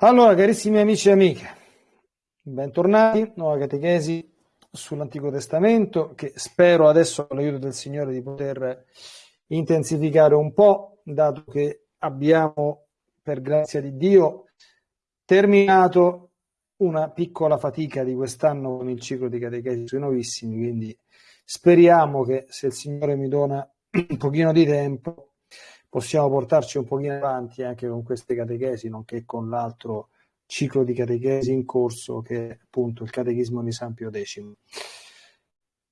Allora, carissimi amici e amiche, bentornati, nuova catechesi sull'Antico Testamento che spero adesso con l'aiuto del Signore di poter intensificare un po', dato che abbiamo, per grazia di Dio, terminato una piccola fatica di quest'anno con il ciclo di catechesi sui novissimi, quindi speriamo che se il Signore mi dona un pochino di tempo possiamo portarci un pochino avanti anche con queste catechesi, nonché con l'altro ciclo di catechesi in corso che è appunto il catechismo di San Pio X.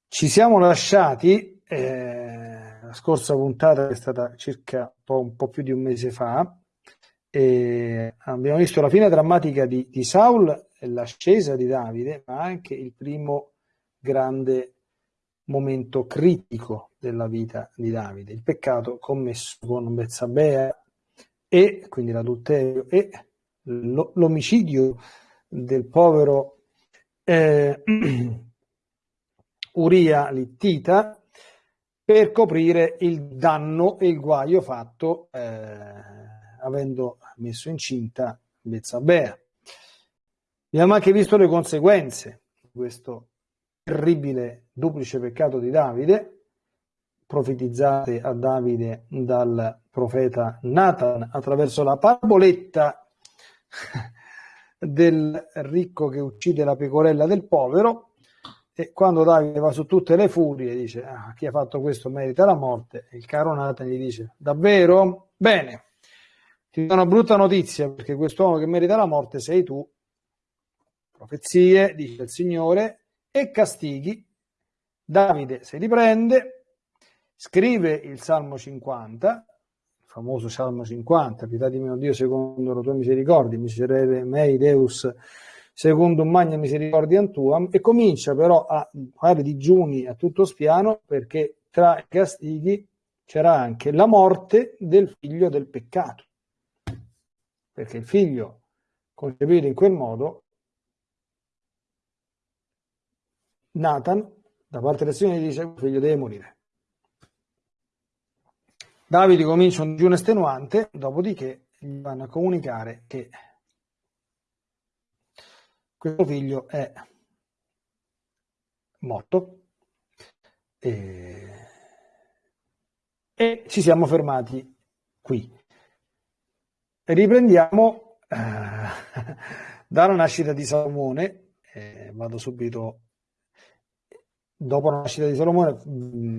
Ci siamo lasciati eh, la scorsa puntata è stata circa un po', un po', più di un mese fa e abbiamo visto la fine drammatica di, di Saul l'ascesa di Davide, ma anche il primo grande momento critico della vita di Davide, il peccato commesso con Bezzabea e quindi l'adulterio e l'omicidio del povero eh, Uria Littita per coprire il danno e il guaio fatto eh, avendo messo incinta Bezzabea. Abbiamo anche visto le conseguenze di questo terribile duplice peccato di Davide, profetizzate a Davide dal profeta Nathan attraverso la paraboletta del ricco che uccide la pecorella del povero e quando Davide va su tutte le furie dice ah, chi ha fatto questo merita la morte e il caro Nathan gli dice davvero? Bene, ti do una brutta notizia perché quest'uomo che merita la morte sei tu profezie, dice il Signore e castighi. Davide se li prende, scrive il Salmo 50, il famoso Salmo 50, pietà di mio Dio secondo la tua misericordia, miserere mei Deus secondo un magna misericordia tuam, e comincia però a fare digiuni a tutto spiano perché tra i castighi c'era anche la morte del figlio del peccato, perché il figlio concepito in quel modo Nathan, da parte del Signore, dice: il figlio deve morire. Davide comincia un digiuno estenuante, dopodiché gli vanno a comunicare che questo figlio è morto e, e ci siamo fermati qui. E riprendiamo eh, dalla nascita di Salomone, eh, vado subito dopo la nascita di Salomone mm,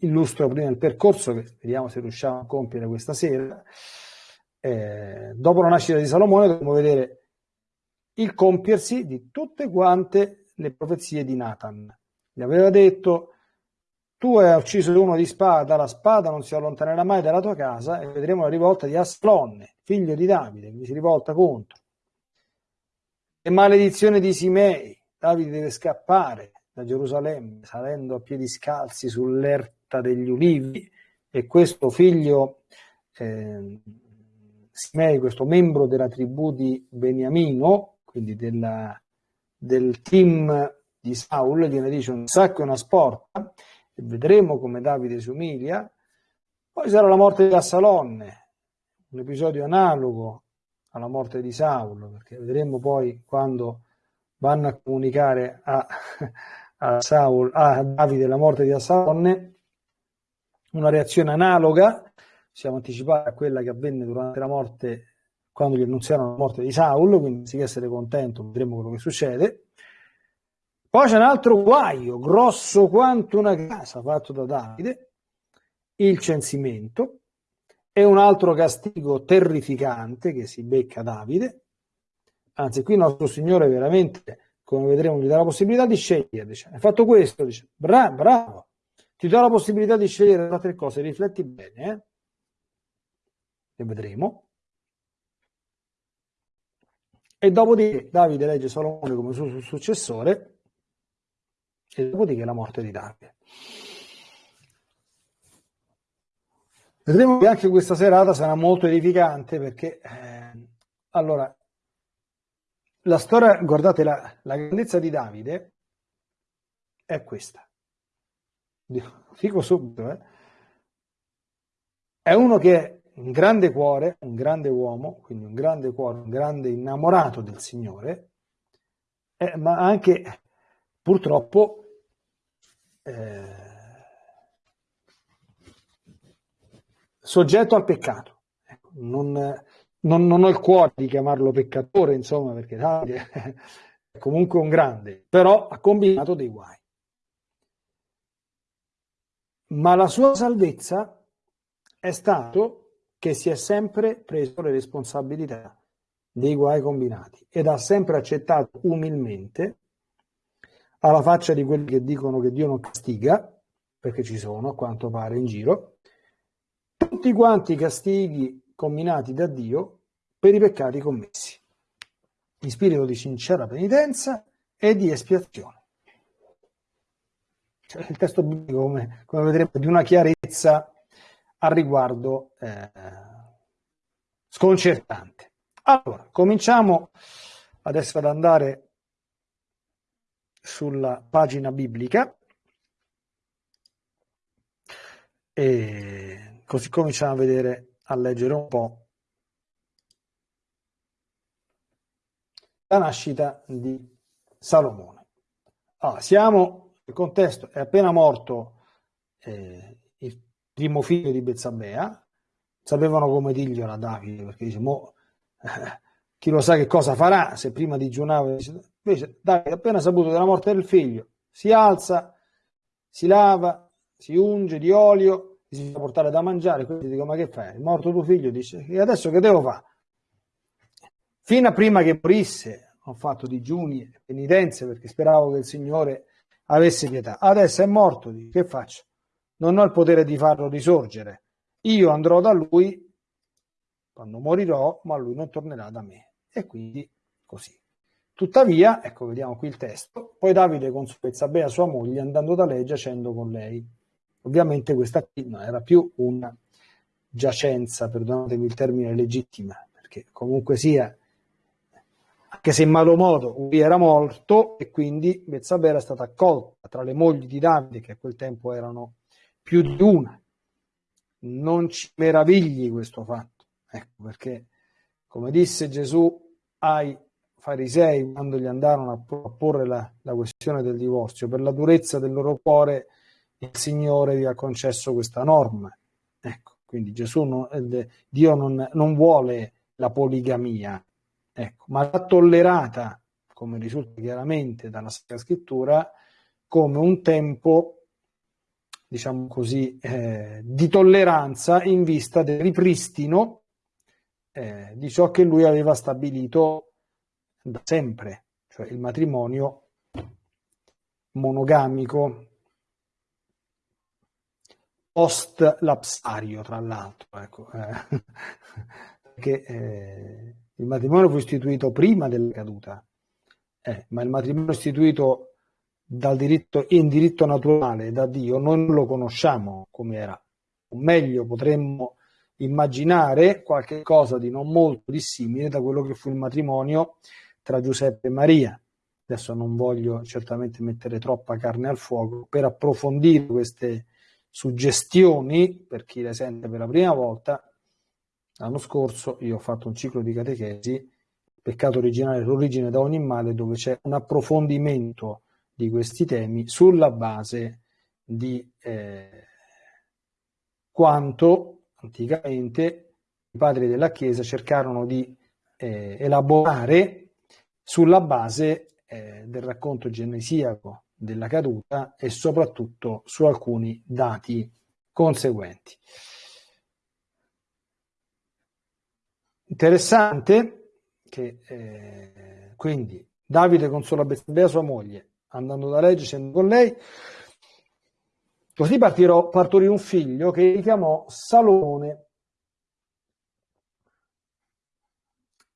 illustro prima il percorso che vediamo se riusciamo a compiere questa sera. Eh, dopo la nascita di Salomone dobbiamo vedere il compiersi di tutte quante le profezie di Nathan. Gli aveva detto tu hai ucciso uno di spada, la spada non si allontanerà mai dalla tua casa e vedremo la rivolta di Aslonne, figlio di Davide, che si rivolta contro. E maledizione di Simei, Davide deve scappare, da Gerusalemme, salendo a piedi scalzi sull'erta degli ulivi, e questo figlio eh, Simei, questo membro della tribù di Beniamino, quindi della, del team di Saul, gliene dice un sacco e una sporta, e vedremo come Davide si umilia. Poi sarà la morte di Assalonne, un episodio analogo alla morte di Saul, perché vedremo poi quando vanno a comunicare a, a, Saul, a Davide la morte di Assalonne, una reazione analoga, siamo anticipati a quella che avvenne durante la morte, quando gli annunziarono la morte di Saul, quindi anziché essere contento vedremo quello che succede. Poi c'è un altro guaio, grosso quanto una casa, fatto da Davide, il censimento, e un altro castigo terrificante che si becca Davide. Anzi, qui il nostro Signore veramente come vedremo, gli dà la possibilità di scegliere. Dice, hai fatto questo, dice, bravo, bravo, ti do la possibilità di scegliere tra tre cose, rifletti bene, eh? e vedremo. E dopodiché Davide legge Salomone come suo successore, e dopodiché la morte di Davide. Vedremo che anche questa serata sarà molto edificante perché, eh, allora, la storia, guardate, la, la grandezza di Davide è questa. Dico subito, eh. È uno che un grande cuore, un grande uomo, quindi un grande cuore, un grande innamorato del Signore, eh, ma anche purtroppo eh, soggetto al peccato. Ecco, non, non, non, ho il cuore di chiamarlo peccatore, insomma, perché Davide è comunque un grande, però ha combinato dei guai. Ma la sua salvezza è stato che si è sempre preso le responsabilità dei guai combinati ed ha sempre accettato umilmente, alla faccia di quelli che dicono che Dio non castiga, perché ci sono a quanto pare in giro, tutti quanti i castighi combinati da Dio per i peccati commessi, in spirito di sincera penitenza e di espiazione. Cioè, il testo biblico, come, come vedremo, di una chiarezza al riguardo eh, sconcertante. Allora, cominciamo adesso ad andare sulla pagina biblica e così cominciamo a vedere, a leggere un po' la nascita di Salomone. Allora, siamo, il contesto è appena morto eh, il primo figlio di Bezzabea, sapevano come dirglielo a Davide, perché dice, mo, eh, chi lo sa che cosa farà, se prima digiunava, invece Davide appena saputo della morte del figlio, si alza, si lava, si unge di olio, fa portare da mangiare, quindi dico, ma che fai? È morto tuo figlio? Dice, e adesso che devo fare? Fino a prima che morisse ho fatto digiuni e penitenze perché speravo che il Signore avesse pietà. Adesso è morto, dico, che faccio? Non ho il potere di farlo risorgere. Io andrò da lui quando morirò, ma lui non tornerà da me. E quindi così. Tuttavia, ecco, vediamo qui il testo, poi Davide consuezza Bea sua moglie andando da lei giacendo con lei. Ovviamente questa qui non era più una giacenza, perdonatemi il termine legittima, perché comunque sia, anche se in malo modo, lui era morto e quindi Bezzabè era stata accolta tra le mogli di Davide, che a quel tempo erano più di una. Non ci meravigli questo fatto, ecco perché, come disse Gesù ai farisei quando gli andarono a porre la, la questione del divorzio, per la durezza del loro cuore il Signore vi ha concesso questa norma. Ecco, quindi Gesù non, eh, Dio non, non, vuole la poligamia, ecco, ma l'ha tollerata, come risulta chiaramente dalla Sacra Scrittura, come un tempo, diciamo così, eh, di tolleranza in vista del ripristino eh, di ciò che lui aveva stabilito da sempre, cioè il matrimonio monogamico post lapsario, tra l'altro, ecco, eh, perché eh, il matrimonio fu istituito prima della caduta, eh, ma il matrimonio istituito dal diritto, in diritto naturale da Dio non lo conosciamo come era, o meglio potremmo immaginare qualche cosa di non molto dissimile da quello che fu il matrimonio tra Giuseppe e Maria. Adesso non voglio certamente mettere troppa carne al fuoco per approfondire queste suggestioni per chi le sente per la prima volta. L'anno scorso io ho fatto un ciclo di catechesi, peccato originale, l'origine da ogni male, dove c'è un approfondimento di questi temi sulla base di eh, quanto anticamente i padri della Chiesa cercarono di eh, elaborare sulla base eh, del racconto genesiaco della caduta e soprattutto su alcuni dati conseguenti. Interessante che eh, quindi Davide consola Bezzabea sua moglie andando da lei, scendendo con lei, così partirò, partorì un figlio che chiamò Salomone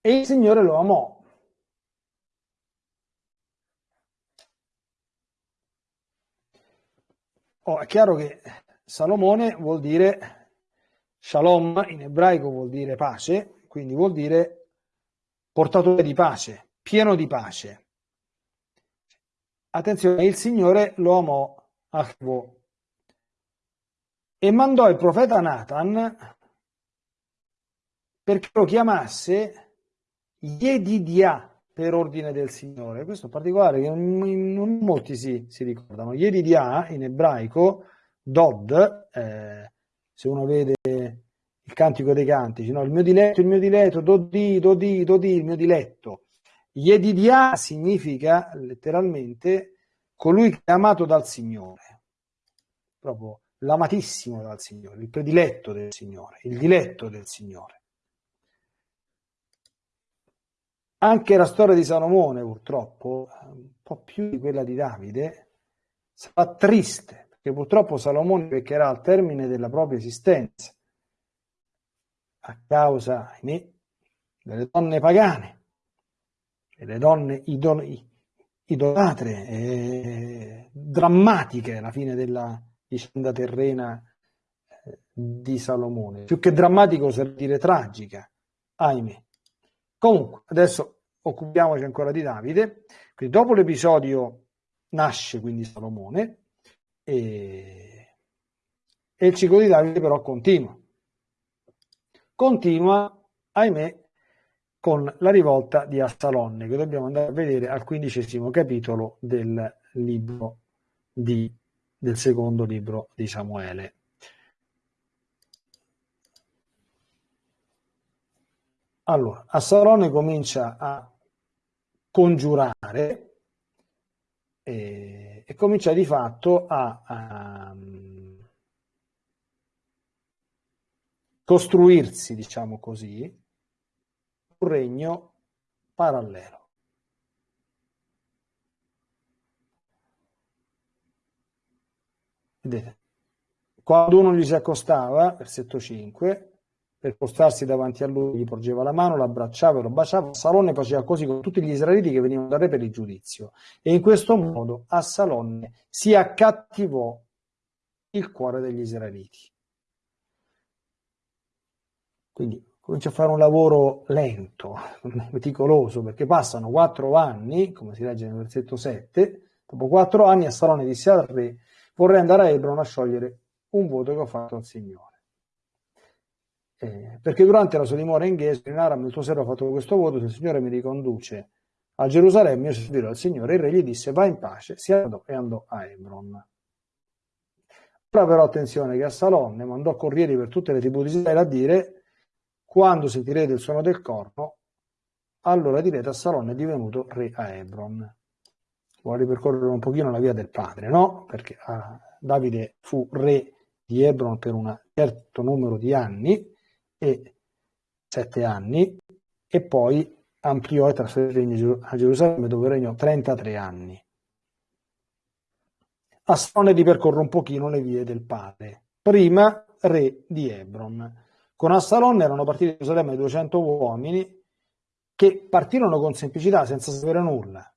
e il Signore lo amò Oh, è chiaro che Salomone vuol dire shalom, in ebraico vuol dire pace, quindi vuol dire portatore di pace, pieno di pace. Attenzione, il Signore lo amò Achvo e mandò il profeta Nathan perché lo chiamasse Yedidia per ordine del Signore. Questo è particolare che non molti si, si ricordano. Yedidia in ebraico, Dod, eh, se uno vede il cantico dei cantici, no? il mio diletto, il mio diletto, Dodi, Dodi, Dodi, il mio diletto. Yedidia significa letteralmente colui che è amato dal Signore, proprio l'amatissimo dal Signore, il prediletto del Signore, il diletto del Signore. Anche la storia di Salomone, purtroppo, un po' più di quella di Davide, sarà triste, perché purtroppo Salomone peccherà al termine della propria esistenza, a causa, ahimè, delle donne pagane, delle donne idol- idolatre, eh, drammatiche alla fine della vicenda terrena eh, di Salomone. Più che drammatico, serve dire tragica, ahimè. Comunque, adesso occupiamoci ancora di Davide. Quindi dopo l'episodio nasce quindi Salomone e, e il ciclo di Davide però continua. Continua, ahimè, con la rivolta di Assalonne, che dobbiamo andare a vedere al quindicesimo capitolo del libro di, del secondo libro di Samuele. Allora, Assalone comincia a congiurare e, e comincia di fatto a, a costruirsi, diciamo così, un regno parallelo. Vedete, quando uno gli si accostava, versetto 5, per postarsi davanti a lui, gli porgeva la mano, l'abbracciava e lo baciava. Salonne faceva così con tutti gli israeliti che venivano da re per il giudizio. E in questo modo a Salonne si accattivò il cuore degli israeliti. Quindi comincia a fare un lavoro lento, meticoloso, perché passano quattro anni, come si legge nel versetto 7, dopo quattro anni a Salone disse al re, vorrei andare a Ebron a sciogliere un voto che ho fatto al Signore. Eh, perché durante la sua dimora in Ghese, in Aram, il tuo servo ha fatto questo voto, se il Signore mi riconduce a Gerusalemme, io servirò al Signore. Il re gli disse, va in pace, si andò e andò a Hebron. Ora però attenzione che Assalonne mandò corrieri per tutte le tribù di Israele a dire, quando sentirete il suono del corno, allora direte Assalonne è divenuto re a Hebron. Vuole ripercorrere un pochino la via del padre, no? Perché ah, Davide fu re di Hebron per un certo numero di anni, e sette anni e poi ampliò e trasferì a Gerusalemme dove regnò 33 anni. Assone ripercorre un pochino le vie del padre. Prima re di Hebron. Con Assalon erano partiti da Gerusalemme 200 uomini che partirono con semplicità, senza sapere nulla.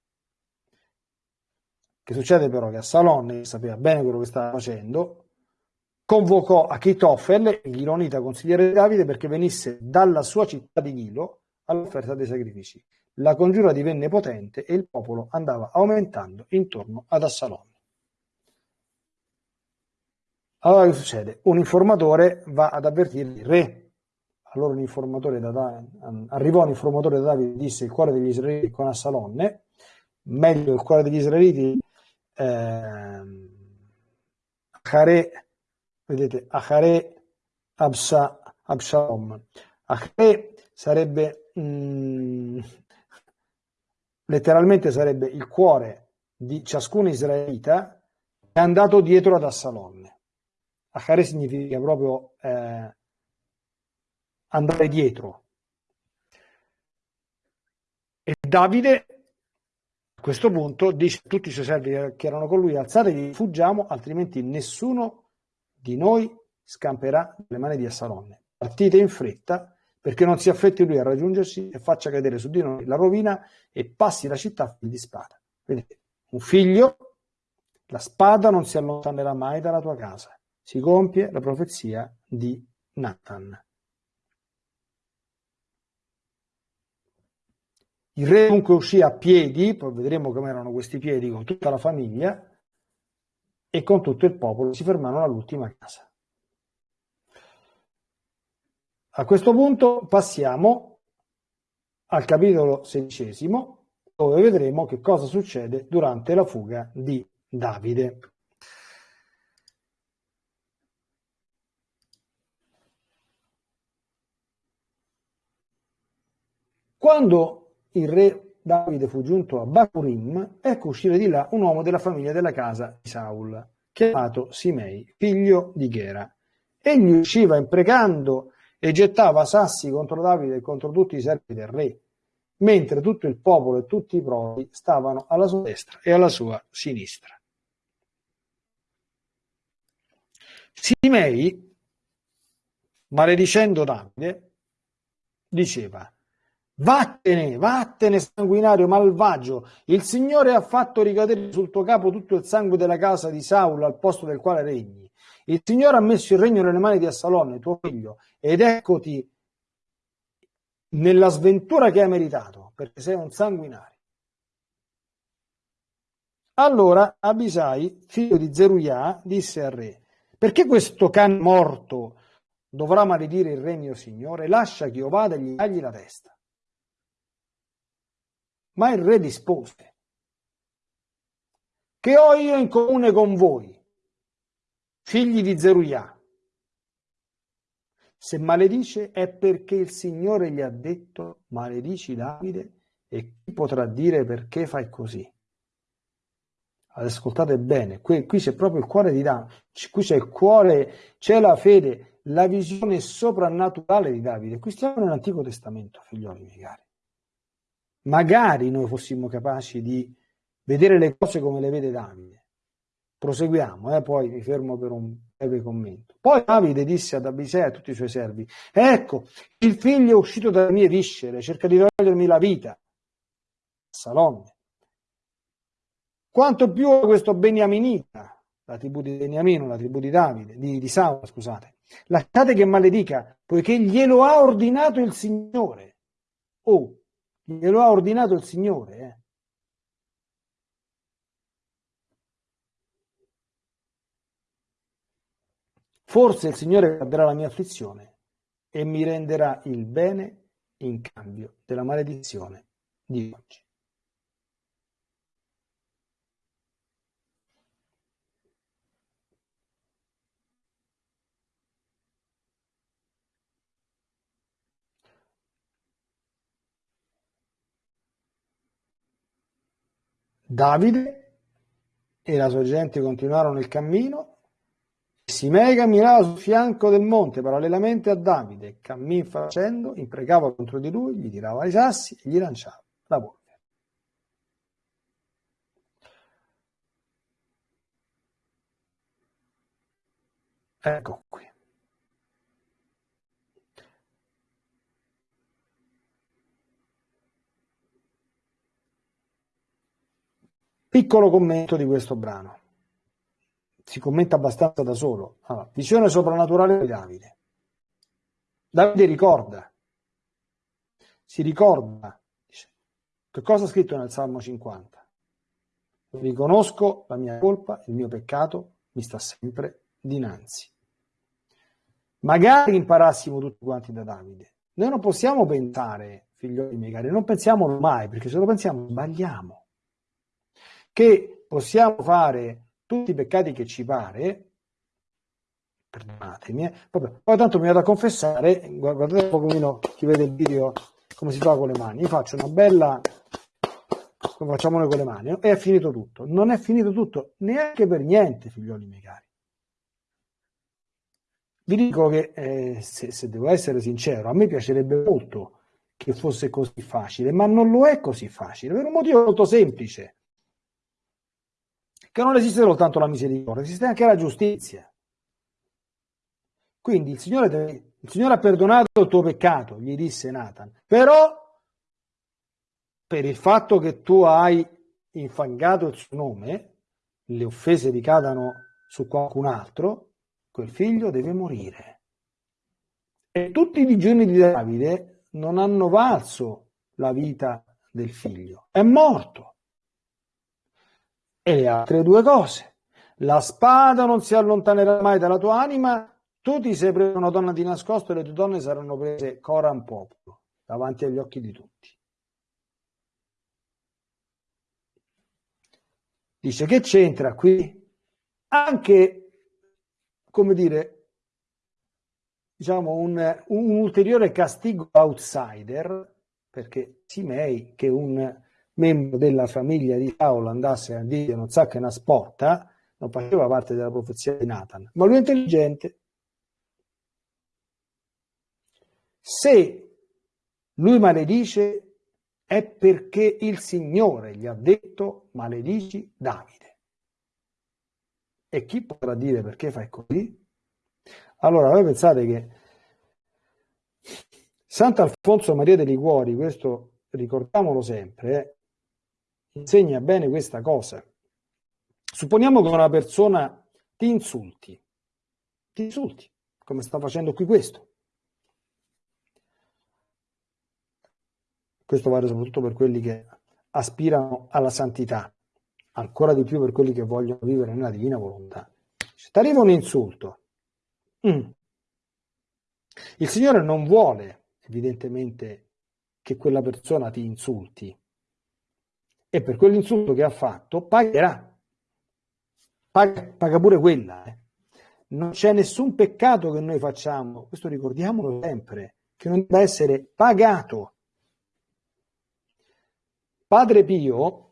Che succede però che Assalon, che sapeva bene quello che stava facendo, convocò Achitofel, il Gilonita consigliere Davide, perché venisse dalla sua città di Gilo all'offerta dei sacrifici. La congiura divenne potente e il popolo andava aumentando intorno ad Assalon. Allora che succede? Un informatore va ad avvertire il re. Allora un informatore da Davide, arrivò un informatore da Davide e disse il cuore degli israeliti con Assalonne, meglio il cuore degli israeliti eh, Hare vedete, Achare Absa, Absalom. Achare sarebbe, mm, letteralmente sarebbe il cuore di ciascun israelita è andato dietro ad Assalonne. Achare significa proprio eh, andare dietro. E Davide a questo punto dice a tutti i suoi servi che erano con lui alzatevi, fuggiamo, altrimenti nessuno di noi scamperà le mani di Assalonne. Partite in fretta perché non si affetti lui a raggiungersi e faccia cadere su di noi la rovina e passi la città di spada. Vedete, un figlio, la spada non si allontanerà mai dalla tua casa. Si compie la profezia di Nathan. Il re dunque uscì a piedi, poi vedremo come erano questi piedi con tutta la famiglia, e con tutto il popolo si fermarono all'ultima casa. A questo punto passiamo al capitolo sedicesimo, dove vedremo che cosa succede durante la fuga di Davide. Quando il re Davide fu giunto a Bacurim, ecco uscire di là un uomo della famiglia della casa di Saul, chiamato Simei, figlio di Gera. Egli usciva imprecando e gettava sassi contro Davide e contro tutti i servi del re, mentre tutto il popolo e tutti i prodi stavano alla sua destra e alla sua sinistra. Simei, maledicendo Davide, diceva Vattene, vattene sanguinario malvagio, il Signore ha fatto ricadere sul tuo capo tutto il sangue della casa di Saul al posto del quale regni. Il Signore ha messo il regno nelle mani di Assalonne, tuo figlio, ed eccoti nella sventura che hai meritato, perché sei un sanguinario. Allora Abisai, figlio di Zeruiah, disse al re, perché questo can morto dovrà maledire il regno Signore? Lascia che io vada e gli tagli la testa. Ma il re rispose, che ho io in comune con voi, figli di Zeruiah? Se maledice è perché il Signore gli ha detto maledici Davide e chi potrà dire perché fai così? Ascoltate bene, qui, qui c'è proprio il cuore di Davide, qui c'è il cuore, c'è la fede, la visione soprannaturale di Davide. Qui stiamo nell'Antico Testamento, figlioli miei cari magari noi fossimo capaci di vedere le cose come le vede Davide. Proseguiamo, eh, poi mi fermo per un breve commento. Poi Davide disse ad Abisea e a tutti i suoi servi, ecco, il figlio è uscito dalle mie viscere, cerca di togliermi la vita. Salome. Quanto più questo Beniaminita, la tribù di Beniamino, la tribù di Davide, di, di Saul, scusate, lasciate che maledica, poiché glielo ha ordinato il Signore. Oh, Glielo ha ordinato il Signore. Eh. Forse il Signore guarderà la mia afflizione e mi renderà il bene in cambio della maledizione di oggi. Davide e la sua gente continuarono il cammino. Simei camminava sul fianco del monte parallelamente a Davide, cammin facendo, imprecava contro di lui, gli tirava i sassi e gli lanciava la polvere. Ecco qui. Piccolo commento di questo brano. Si commenta abbastanza da solo. Allora, visione soprannaturale di Davide. Davide ricorda, si ricorda, dice, che cosa ha scritto nel Salmo 50? Riconosco la mia colpa, il mio peccato mi sta sempre dinanzi. Magari imparassimo tutti quanti da Davide. Noi non possiamo pensare, figlioli miei cari, non pensiamolo mai, perché se lo pensiamo sbagliamo che possiamo fare tutti i peccati che ci pare, perdonatemi, eh, vabbè, poi tanto mi vado a confessare, guardate un pochino chi vede il video come si fa con le mani, io faccio una bella, come facciamo noi con le mani, e è finito tutto. Non è finito tutto neanche per niente, figlioli miei cari. Vi dico che, eh, se, se devo essere sincero, a me piacerebbe molto che fosse così facile, ma non lo è così facile, per un motivo molto semplice che non esiste soltanto la misericordia, esiste anche la giustizia. Quindi il Signore, deve, il Signore ha perdonato il tuo peccato, gli disse Nathan, però per il fatto che tu hai infangato il suo nome, le offese ricadano su qualcun altro, quel figlio deve morire. E tutti i digiuni di Davide non hanno valso la vita del figlio, è morto e le altre due cose. La spada non si allontanerà mai dalla tua anima tu ti sei preso una donna di nascosto e le tue donne saranno prese coram popolo, davanti agli occhi di tutti. Dice che c'entra qui anche, come dire, diciamo un, un ulteriore castigo outsider, perché Simei, che un membro della famiglia di Paolo andasse a dire non sa che una sporta, non faceva parte della profezia di Nathan, ma lui è intelligente. Se lui maledice è perché il Signore gli ha detto maledici Davide. E chi potrà dire perché fai così? Allora, voi pensate che Sant'Alfonso Maria dei Liguori, questo ricordiamolo sempre, eh, insegna bene questa cosa. Supponiamo che una persona ti insulti, ti insulti, come sta facendo qui questo. Questo vale soprattutto per quelli che aspirano alla santità, ancora di più per quelli che vogliono vivere nella divina volontà. Se ti arriva un insulto, mm. il Signore non vuole evidentemente che quella persona ti insulti e per quell'insulto che ha fatto pagherà. Paga, paga pure quella. Eh. Non c'è nessun peccato che noi facciamo, questo ricordiamolo sempre, che non debba essere pagato. Padre Pio,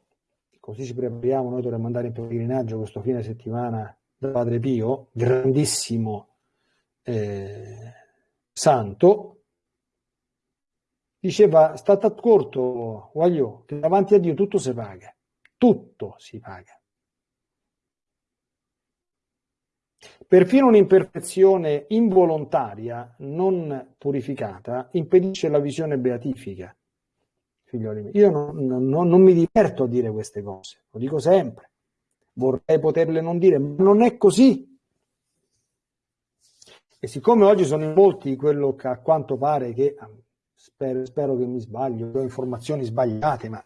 così ci prepariamo, noi dovremmo andare in pellegrinaggio questo fine settimana da Padre Pio, grandissimo eh, santo, diceva, state accorto, voglio, che davanti a Dio tutto si paga, tutto si paga. Perfino un'imperfezione involontaria, non purificata, impedisce la visione beatifica figlioli miei. Io non, non, non mi diverto a dire queste cose, lo dico sempre. Vorrei poterle non dire, ma non è così. E siccome oggi sono in molti quello che a quanto pare che, spero, spero che mi sbaglio, ho informazioni sbagliate, ma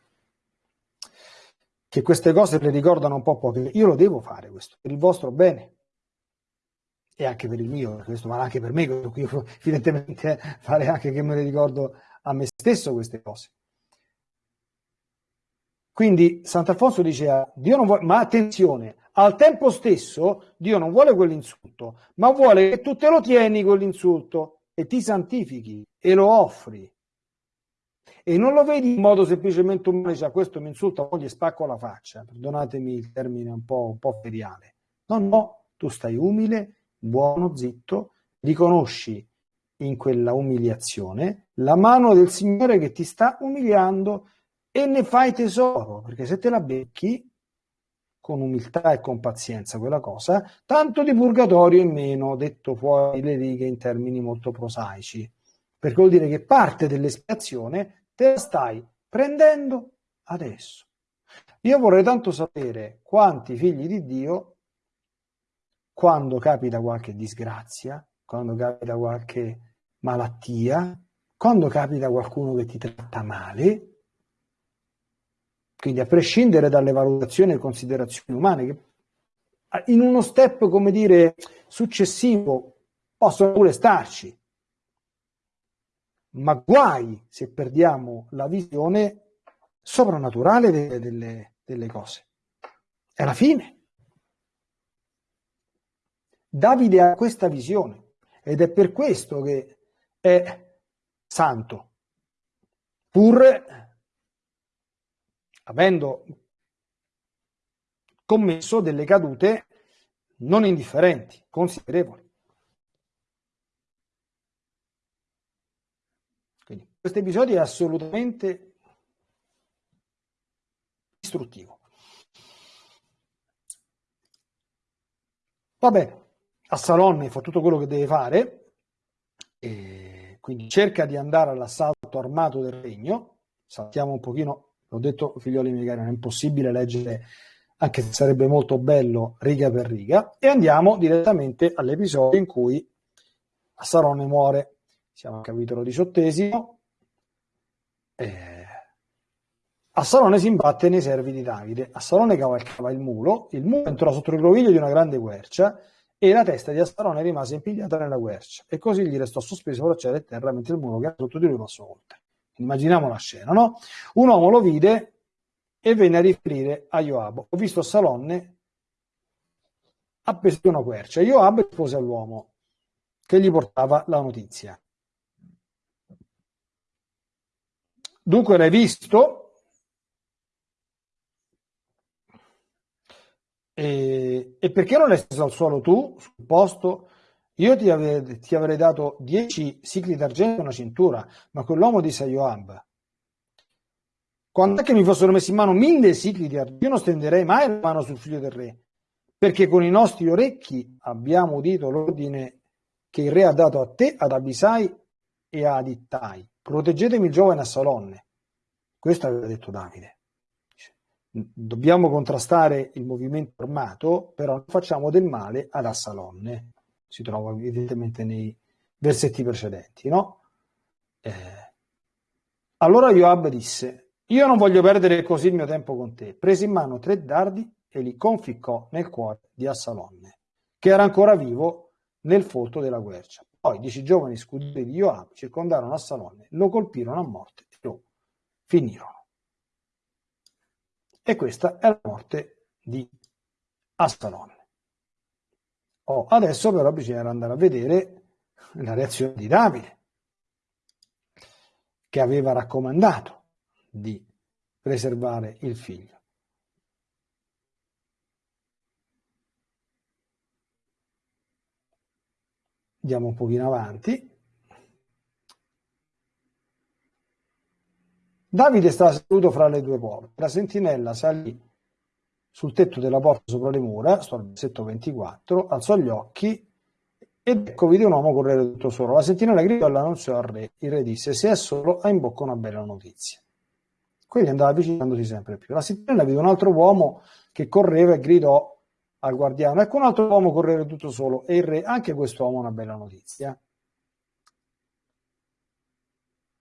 che queste cose le ricordano un po' poche, io lo devo fare questo, per il vostro bene. E anche per il mio, questo vale anche per me, evidentemente fare anche che me le ricordo a me stesso queste cose. Quindi Sant'Alfonso diceva, Dio non vuole, ma attenzione, al tempo stesso Dio non vuole quell'insulto, ma vuole che tu te lo tieni quell'insulto e ti santifichi e lo offri. E non lo vedi in modo semplicemente umano, cioè questo mi insulta, poi gli spacco la faccia, perdonatemi il termine un po', un po' feriale. No, no, tu stai umile, buono, zitto, riconosci in quella umiliazione la mano del Signore che ti sta umiliando e ne fai tesoro, perché se te la becchi con umiltà e con pazienza quella cosa, tanto di purgatorio in meno, detto fuori le righe in termini molto prosaici, perché vuol dire che parte dell'espiazione te la stai prendendo adesso. Io vorrei tanto sapere quanti figli di Dio, quando capita qualche disgrazia, quando capita qualche malattia, quando capita qualcuno che ti tratta male, quindi a prescindere dalle valutazioni e considerazioni umane, che in uno step, come dire, successivo possono pure starci, ma guai se perdiamo la visione soprannaturale delle, delle, delle cose. È la fine. Davide ha questa visione ed è per questo che è santo, pur avendo commesso delle cadute non indifferenti, considerevoli. Quindi questo episodio è assolutamente istruttivo. Va bene, Assalonne fa tutto quello che deve fare, quindi cerca di andare all'assalto armato del regno, saltiamo un pochino L'ho detto, figlioli miei cari, non è impossibile leggere, anche se sarebbe molto bello, riga per riga. E andiamo direttamente all'episodio in cui Assarone muore. Siamo al capitolo diciottesimo. Eh, Assarone si imbatte nei servi di Davide. Assarone cavalcava il mulo. Il mulo entrò sotto il groviglio di una grande quercia e la testa di Astarone rimase impigliata nella quercia e così gli restò sospeso fra cielo e terra mentre il muro che era sotto di lui passò oltre. Immaginiamo la scena, no? Un uomo lo vide e venne a riferire a Joab. Ho visto Salonne appeso a una quercia. Joab rispose all'uomo che gli portava la notizia. Dunque l'hai visto? E, e, perché non l'hai steso al suolo tu, sul posto? Io ti, ave, ti avrei dato dieci cicli d'argento e una cintura, ma quell'uomo disse a Joab, quando è che mi fossero messi in mano mille cicli di argento, io non stenderei mai la mano sul figlio del re, perché con i nostri orecchi abbiamo udito l'ordine che il re ha dato a te, ad Abisai e ad Ittai. Proteggetemi il giovane Assalonne. Questo aveva detto Davide. Dobbiamo contrastare il movimento armato, però non facciamo del male ad Assalonne. Si trova evidentemente nei versetti precedenti, no? Eh. Allora Joab disse, io non voglio perdere così il mio tempo con te. Prese in mano tre dardi e li conficcò nel cuore di Assalonne, che era ancora vivo nel folto della quercia. Poi dieci giovani scudieri di Joab circondarono Assalonne, lo colpirono a morte e lo finirono. E questa è la morte di Assalonne. Oh, adesso però bisogna andare a vedere la reazione di Davide, che aveva raccomandato di preservare il figlio. Andiamo un pochino avanti. Davide stava seduto fra le due porte. La sentinella salì sul tetto della porta sopra le mura, sto al versetto 24, alzò gli occhi ed ecco vide un uomo correre tutto solo. La sentinella gridò e l'annunziò al re. Il re disse, se è solo, ha in bocca una bella notizia. Quindi andava avvicinandosi sempre più. La sentinella vide un altro uomo che correva e gridò al guardiano, ecco un altro uomo correre tutto solo. E il re, anche quest'uomo ha una bella notizia.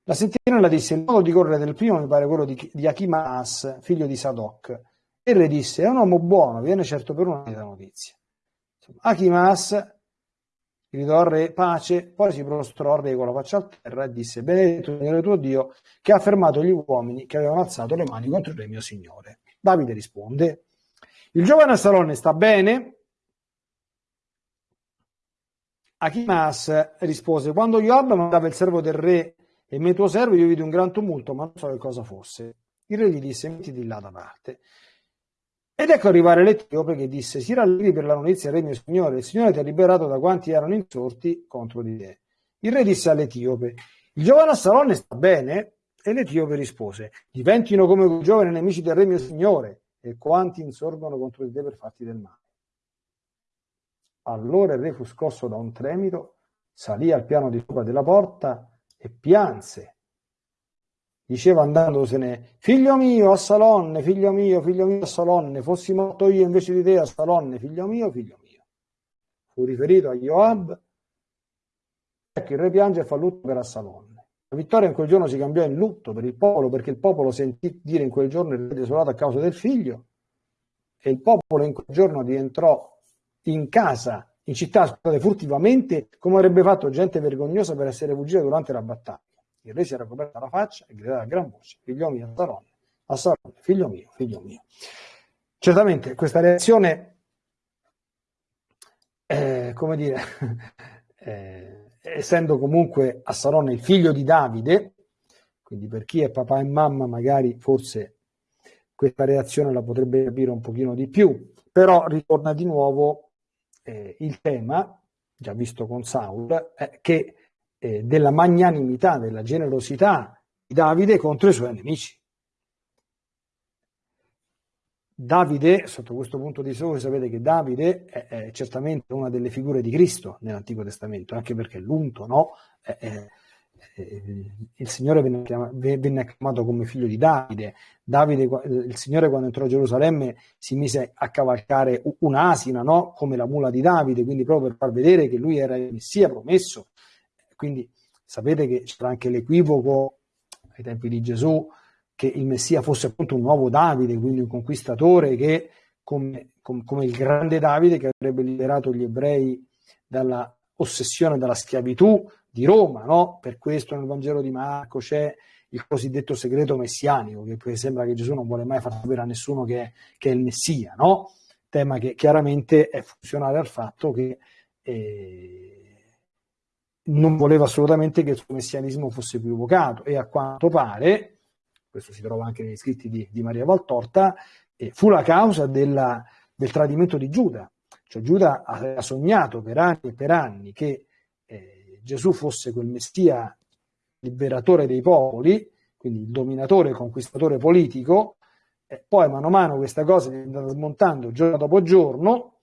La sentinella disse, il modo di correre del primo mi pare quello di, di Achimas, figlio di Sadoc. E il re disse, è un uomo buono, viene certo per una notizia. Achimas gridò al re pace, poi si prostrò al re con la faccia a terra e disse benedetto il tuo Dio che ha fermato gli uomini che avevano alzato le mani contro il re mio signore. Davide risponde il giovane Salone sta bene? Achimas rispose quando Joab mandava il servo del re e me tuo servo io vidi un gran tumulto ma non so che cosa fosse. Il re gli disse mettiti là da parte. Ed ecco arrivare l'Etiope che disse, si rallegri per la notizia, re mio signore, il Signore ti ha liberato da quanti erano insorti contro di te. Il re disse all'Etiope, il giovane Assalonne sta bene? E l'Etiope rispose, diventino come quei giovani nemici del re mio signore, e quanti insorgono contro di te per farti del male. Allora il re fu scosso da un tremito, salì al piano di sopra della porta e pianse diceva andandosene, figlio mio, a Salonne, figlio mio, figlio mio, a Salonne, fossi morto io invece di te a Salonne, figlio mio, figlio mio. Fu riferito a Joab, ecco il re piange e fa lutto per Assalonne. La vittoria in quel giorno si cambiò in lutto per il popolo, perché il popolo sentì dire in quel giorno il re desolato a causa del figlio, e il popolo in quel giorno rientrò in casa, in città, scusate, furtivamente, come avrebbe fatto gente vergognosa per essere fuggita durante la battaglia. Il re si era coperta la faccia e gridava a gran voce, figlio mio, Assaronne, Assaronne, figlio mio, figlio mio. Certamente questa reazione, eh, come dire, eh, essendo comunque Assaronne il figlio di Davide, quindi per chi è papà e mamma magari forse questa reazione la potrebbe capire un pochino di più, però ritorna di nuovo eh, il tema, già visto con Saul, eh, che eh, della magnanimità, della generosità di Davide contro i suoi nemici. Davide, sotto questo punto di voi sapete che Davide è, è, certamente una delle figure di Cristo nell'Antico Testamento, anche perché l'unto, no? È, è, il Signore venne, chiamato, come figlio di Davide. Davide, il Signore quando entrò a Gerusalemme si mise a cavalcare un'asina, no? come la mula di Davide, quindi proprio per far vedere che lui era il Messia promesso quindi sapete che c'era anche l'equivoco ai tempi di Gesù che il Messia fosse appunto un nuovo Davide, quindi un conquistatore che come, come, come il grande Davide che avrebbe liberato gli ebrei dalla ossessione dalla schiavitù di Roma, no? Per questo nel Vangelo di Marco c'è il cosiddetto segreto messianico, che sembra che Gesù non vuole mai far sapere a nessuno che che è il Messia, no? Tema che chiaramente è funzionale al fatto che eh, non voleva assolutamente che il suo messianismo fosse più evocato e a quanto pare, questo si trova anche negli scritti di, di Maria Valtorta, eh, fu la causa della, del tradimento di Giuda. Cioè Giuda aveva sognato per anni e per anni che eh, Gesù fosse quel messia liberatore dei popoli, quindi il dominatore, conquistatore politico, e poi mano a mano questa cosa è andata smontando giorno dopo giorno,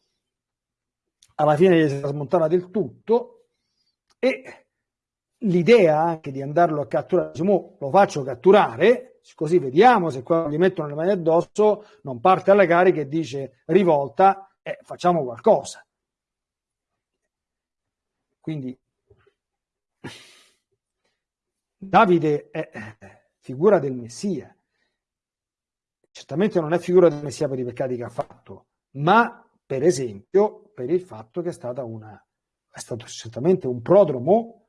alla fine si era smontata del tutto e l'idea anche di andarlo a catturare, diciamo, lo faccio catturare, così vediamo se qua gli mettono le mani addosso, non parte alle cariche e dice rivolta, eh, facciamo qualcosa. Quindi Davide è figura del Messia. Certamente non è figura del Messia per i peccati che ha fatto, ma per esempio per il fatto che è, stata una, è stato certamente un prodromo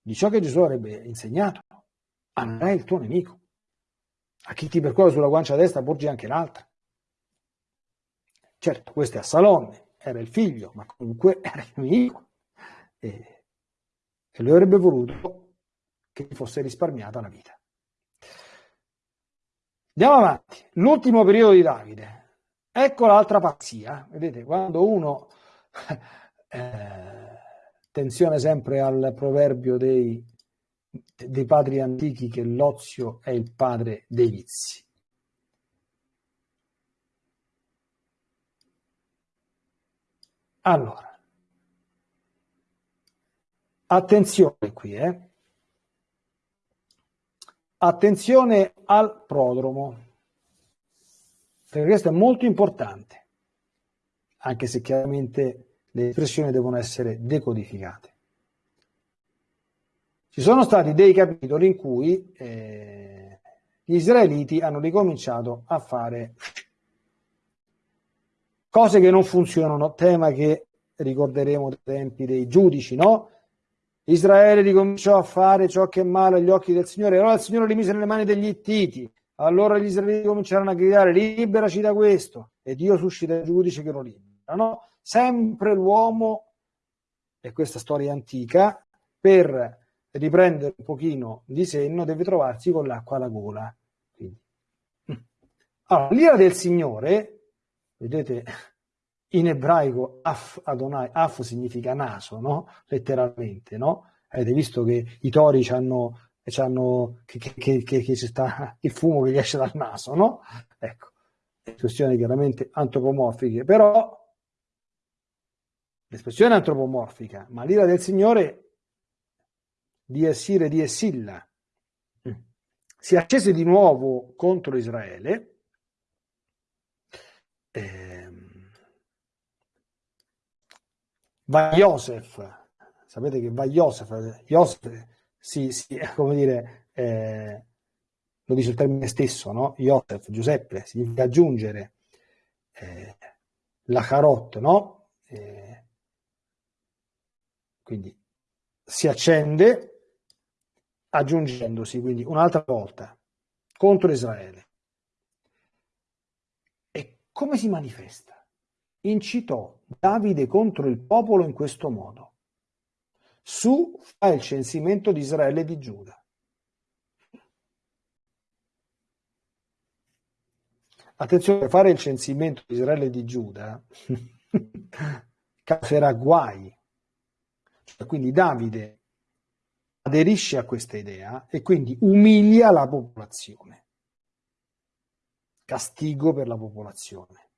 di ciò che Gesù avrebbe insegnato. Amerai il tuo nemico. A chi ti percorre sulla guancia destra porgi anche l'altra. Certo, questo è a Salome, era il figlio, ma comunque era il nemico. E, e lui avrebbe voluto che gli fosse risparmiata la vita. Andiamo avanti. L'ultimo periodo di Davide. Ecco l'altra pazzia. Vedete, quando uno... Eh, attenzione sempre al proverbio dei, dei padri antichi che l'ozio è il padre dei vizi. Allora, attenzione qui, eh. Attenzione al prodromo, perché questo è molto importante, anche se chiaramente le espressioni devono essere decodificate. Ci sono stati dei capitoli in cui eh, gli israeliti hanno ricominciato a fare cose che non funzionano, tema che ricorderemo dai tempi dei giudici, no? Israele ricominciò a fare ciò che è male agli occhi del Signore, allora il Signore li mise nelle mani degli Ittiti, allora gli israeliti cominciarono a gridare liberaci da questo e Dio suscita il giudice che lo libera. No? Sempre l'uomo, e questa storia antica, per riprendere un pochino di senno deve trovarsi con l'acqua alla gola. Quindi. Allora, l'ira del Signore, vedete, in ebraico Af Adonai, Af significa naso, no? letteralmente, no? Avete visto che i tori hanno, che, che, che, che, sta il fumo che esce dal naso, no? Ecco, espressioni chiaramente antropomorfiche, però l'espressione antropomorfica, ma l'ira del Signore di Essire di Essilla. Si accese di nuovo contro Israele, eh, va Joseph, sapete che va Joseph, Joseph si, si come dire, eh, lo dice il termine stesso, no? Joseph, Giuseppe, significa aggiungere eh, la carot, no? Eh, quindi si accende aggiungendosi quindi un'altra volta contro Israele. E come si manifesta? incitò Davide contro il popolo in questo modo. Su fa il censimento di Israele e di Giuda. Attenzione, fare il censimento di Israele e di Giuda causerà guai. Cioè, quindi Davide aderisce a questa idea e quindi umilia la popolazione. Castigo per la popolazione.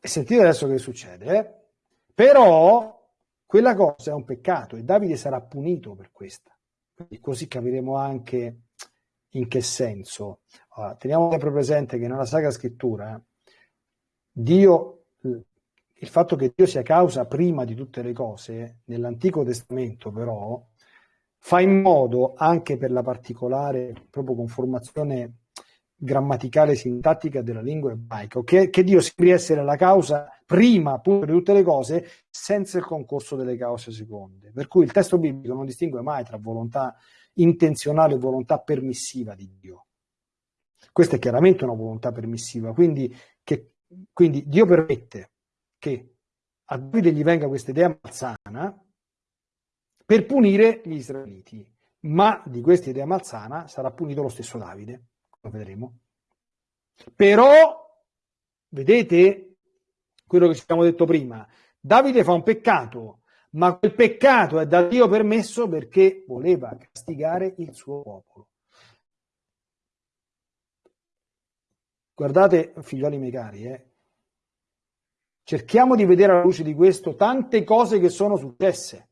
E sentite adesso che succede. Eh? Però quella cosa è un peccato e Davide sarà punito per questa. Quindi così capiremo anche in che senso. Allora, teniamo sempre presente che nella Sacra Scrittura Dio, il fatto che Dio sia causa prima di tutte le cose, nell'Antico Testamento però, fa in modo, anche per la particolare proprio conformazione grammaticale e sintattica della lingua ebraica, che, che Dio sembri essere la causa prima appunto di tutte le cose senza il concorso delle cause seconde. Per cui il testo biblico non distingue mai tra volontà intenzionale e volontà permissiva di Dio. Questa è chiaramente una volontà permissiva, quindi, che, quindi Dio permette che a Davide gli venga questa idea malsana per punire gli israeliti, ma di questa idea malsana sarà punito lo stesso Davide lo vedremo. Però, vedete quello che ci abbiamo detto prima, Davide fa un peccato, ma quel peccato è da Dio permesso perché voleva castigare il suo popolo. Guardate, figlioli miei cari, eh, cerchiamo di vedere alla luce di questo tante cose che sono successe.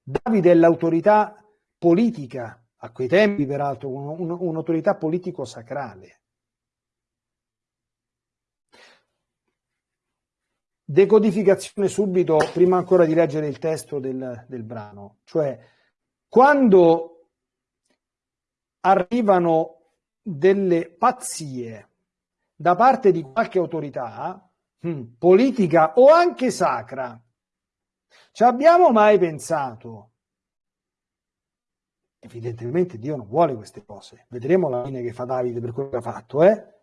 Davide è l'autorità politica a quei tempi peraltro un, un'autorità politico-sacrale. Decodificazione subito, prima ancora di leggere il testo del, del brano, cioè quando arrivano delle pazzie da parte di qualche autorità politica o anche sacra, ci abbiamo mai pensato Evidentemente Dio non vuole queste cose. Vedremo la fine che fa Davide per quello che ha fatto, eh?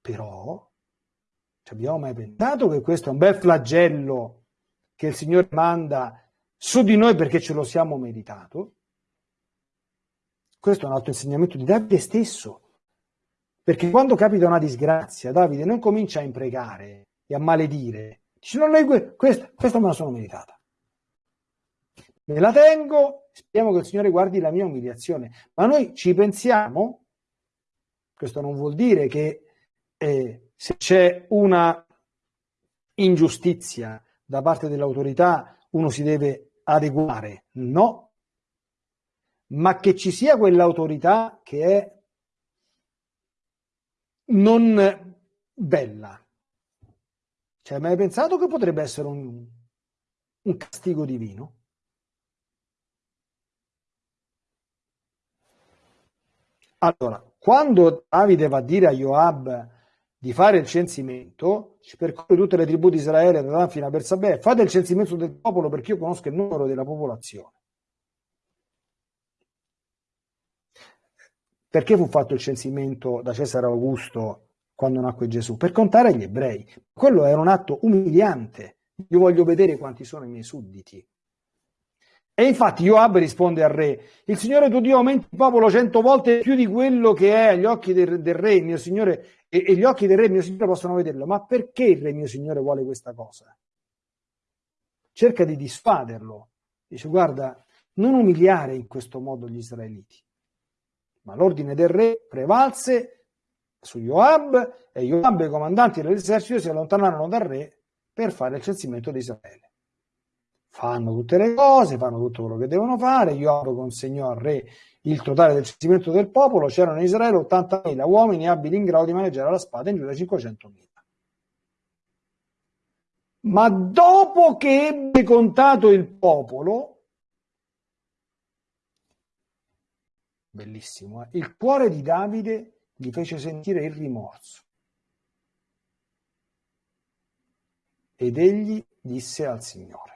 Però ci abbiamo mai pensato che questo è un bel flagello che il Signore manda su di noi perché ce lo siamo meritato? Questo è un altro insegnamento di Davide stesso. Perché quando capita una disgrazia, Davide non comincia a imprecare e a maledire. Dice, no, no, questa, questa me la sono meritata me la tengo, speriamo che il Signore guardi la mia umiliazione. Ma noi ci pensiamo, questo non vuol dire che eh, se c'è una ingiustizia da parte dell'autorità uno si deve adeguare, no, ma che ci sia quell'autorità che è non bella. Cioè, mai pensato che potrebbe essere un, un castigo divino? Allora, quando Davide va a dire a Joab di fare il censimento, percorre tutte le tribù di Israele da Dan fino a Bersabè, fate il censimento del popolo perché io conosco il numero della popolazione. Perché fu fatto il censimento da Cesare Augusto quando nacque Gesù? Per contare gli ebrei. Quello era un atto umiliante. Io voglio vedere quanti sono i miei sudditi. E infatti Joab risponde al re, il Signore tuo Dio aumenta il popolo cento volte più di quello che è agli occhi del, del re, mio Signore, e, e, gli occhi del re, mio Signore, possono vederlo. Ma perché il re, mio Signore, vuole questa cosa? Cerca di disfaderlo. Dice, guarda, non umiliare in questo modo gli israeliti. Ma l'ordine del re prevalse su Joab e Joab e i comandanti dell'esercito si allontanarono dal re per fare il censimento di Israele fanno tutte le cose, fanno tutto quello che devono fare. Joab consegnò al re il totale del censimento del popolo. C'erano in Israele 80.000 uomini abili in grado di maneggiare la spada, in Giuda 500.000. Ma dopo che ebbe contato il popolo, bellissimo, eh? il cuore di Davide gli fece sentire il rimorso. Ed egli disse al Signore,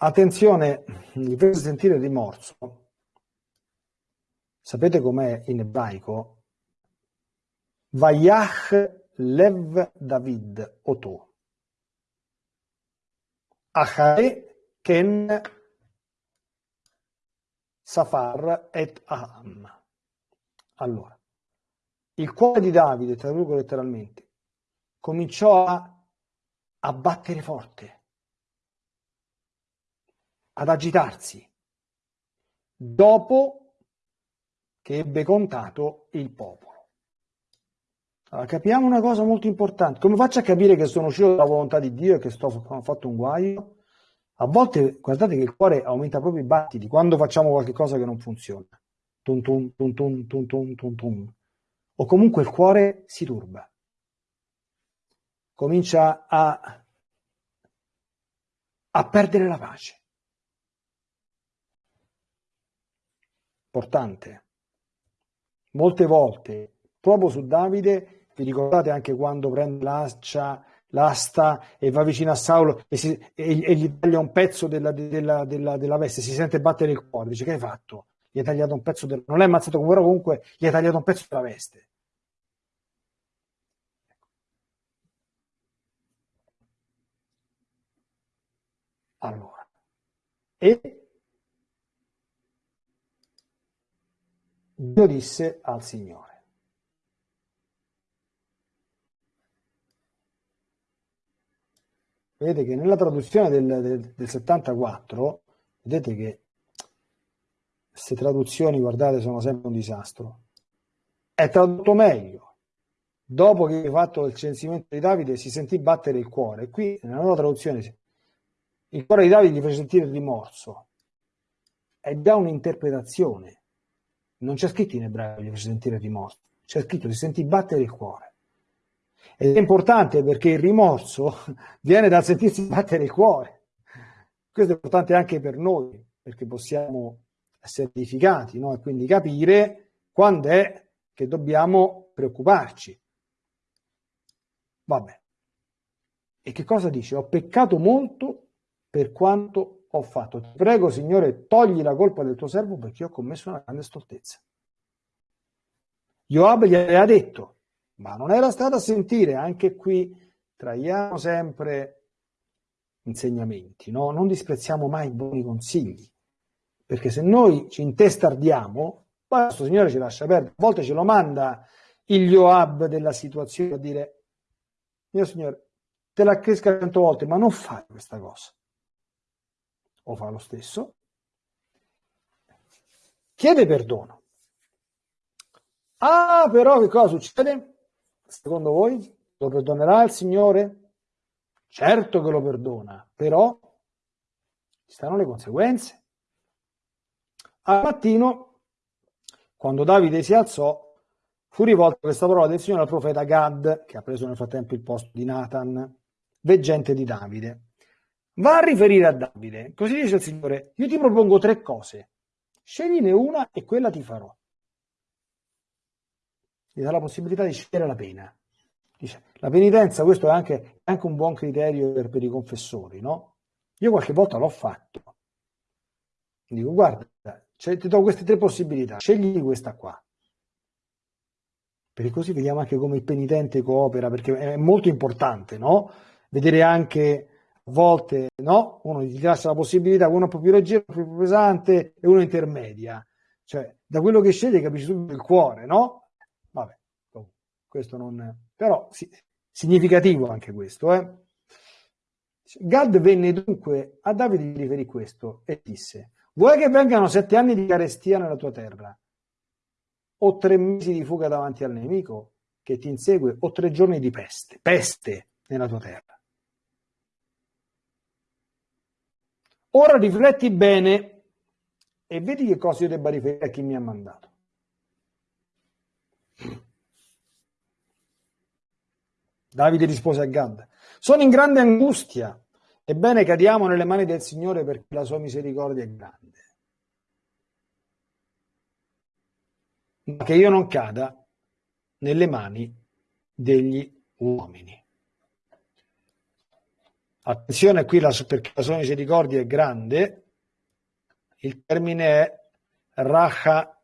Attenzione, mi fece sentire rimorso. Sapete com'è in ebraico? Vayach lev David oto. Achare ken Safar et Aham. Allora, il cuore di Davide, traduco letteralmente, cominciò a, a battere forte ad agitarsi dopo che ebbe contato il popolo. Allora, capiamo una cosa molto importante. Come faccio a capire che sono uscito dalla volontà di Dio e che sto, ho fatto un guaio? A volte, guardate che il cuore aumenta proprio i battiti quando facciamo qualcosa che non funziona. Tum tum tum tum tum tum tum tum. o comunque il cuore si turba, comincia a, a perdere la pace. Importante. Molte volte, proprio su Davide, vi ricordate anche quando prende l'ascia, l'asta e va vicino a Saulo e, si, e, e gli taglia un pezzo della, della, della, della, veste, si sente battere il cuore, dice che hai fatto? Gli hai tagliato un pezzo del... non l'hai ammazzato come comunque gli hai tagliato un pezzo della veste. Allora, e Dio disse al Signore, vedete che nella traduzione del, del, del 74, vedete che queste traduzioni, guardate, sono sempre un disastro. È tradotto meglio. Dopo che hai fatto il censimento di Davide si sentì battere il cuore. Qui, nella nuova traduzione, il cuore di Davide gli fece sentire il rimorso. È già un'interpretazione. Non c'è scritto in ebraico fece sentire rimorso. C'è scritto si sentì battere il cuore. Ed è importante perché il rimorso viene dal sentirsi battere il cuore. Questo è importante anche per noi, perché possiamo essere edificati no? e quindi capire quando è che dobbiamo preoccuparci. Vabbè. E che cosa dice? Ho peccato molto per quanto ho fatto. Ti prego, Signore, togli la colpa del tuo servo perché ho commesso una grande stoltezza. Joab gli aveva detto, ma non era stato a sentire, anche qui traiamo sempre insegnamenti, no? non disprezziamo mai i buoni consigli, perché se noi ci intestardiamo, poi questo Signore ci lascia perdere, a volte ce lo manda il Joab della situazione a dire, mio Signore, te la cresca cento volte, ma non fai questa cosa. O fa lo stesso. Chiede perdono. Ah, però che cosa succede? Secondo voi lo perdonerà il Signore? Certo che lo perdona, però ci stanno le conseguenze. Al mattino, quando Davide si alzò, fu rivolta questa parola del Signore al profeta Gad, che ha preso nel frattempo il posto di Nathan, veggente di Davide. Va a riferire a Davide, così dice il Signore, io ti propongo tre cose, scegliene una e quella ti farò gli dà la possibilità di scegliere la pena. Dice, la penitenza, questo è anche, anche un buon criterio per, per, i confessori, no? Io qualche volta l'ho fatto. Dico, guarda, cioè, ti do queste tre possibilità, scegli questa qua. Perché così vediamo anche come il penitente coopera, perché è molto importante, no? Vedere anche volte, no? Uno gli lascia la possibilità, uno più leggero, più pesante e uno intermedia. Cioè, da quello che sceglie capisci tutto il cuore, no? questo non... però sì, significativo anche questo. Eh? Gad venne dunque a Davide di riferì questo e disse, vuoi che vengano sette anni di carestia nella tua terra o tre mesi di fuga davanti al nemico che ti insegue o tre giorni di peste, peste nella tua terra? Ora rifletti bene e vedi che cosa io debba riferire a chi mi ha mandato. Davide rispose a Gad, sono in grande angustia, ebbene cadiamo nelle mani del Signore perché la sua misericordia è grande. Ma che io non cada nelle mani degli uomini. Attenzione qui la, perché la sua misericordia è grande, il termine è Rachamav,